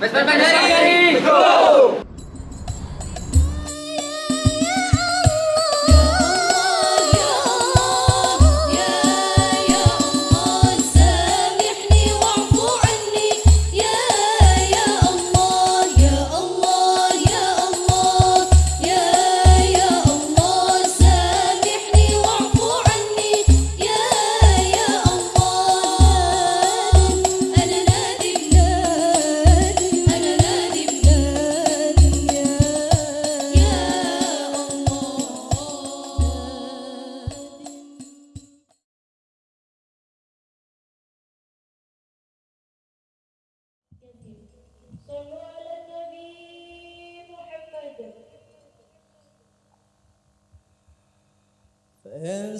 Pues, pues, pues, ¡Vesper Ning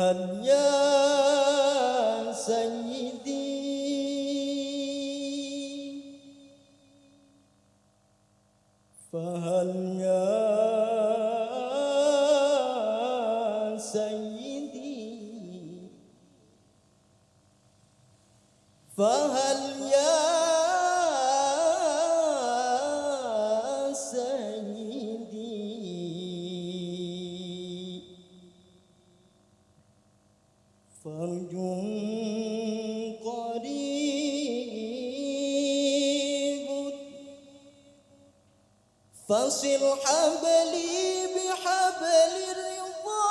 hanya sayyidi. Fahal ya sayyidi. Fahal فصل حبلي بحبل الرضا.